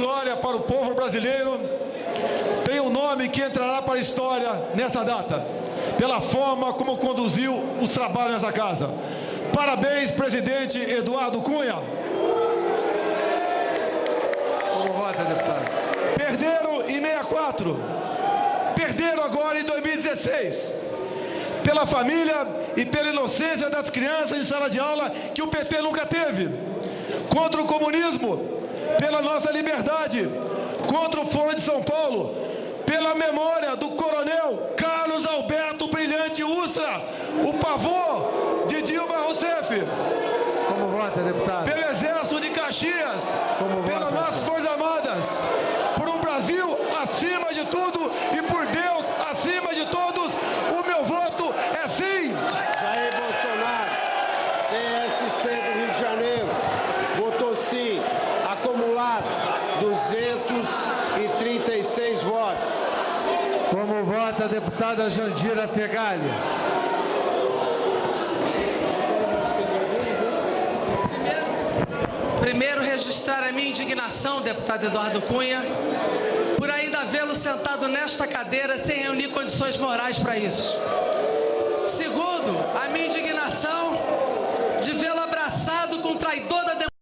glória para o povo brasileiro, tem um nome que entrará para a história nessa data, pela forma como conduziu os trabalhos nessa casa. Parabéns, presidente Eduardo Cunha. Como vota, deputado? Perderam em 64, perderam agora em 2016. Pela família e pela inocência das crianças em sala de aula que o PT nunca teve. Contra o comunismo, pela nossa liberdade. Contra o Foro de São Paulo, pela memória do coronel Carlos Alberto Brilhante Ustra, o pavor de Dilma Rousseff. Como vota, deputado? Pelo Exército de Caxias, Como pelas nossas Forças Armadas, por um Brasil acima de tudo e por Deus acima de todos, o meu voto é sim. Jair Bolsonaro, PSC do Rio de Janeiro, votou 236 votos. Como vota a deputada Jandira Fegali? Primeiro, registrar a minha indignação, deputado Eduardo Cunha, por ainda vê-lo sentado nesta cadeira sem reunir condições morais para isso. Segundo, a minha indignação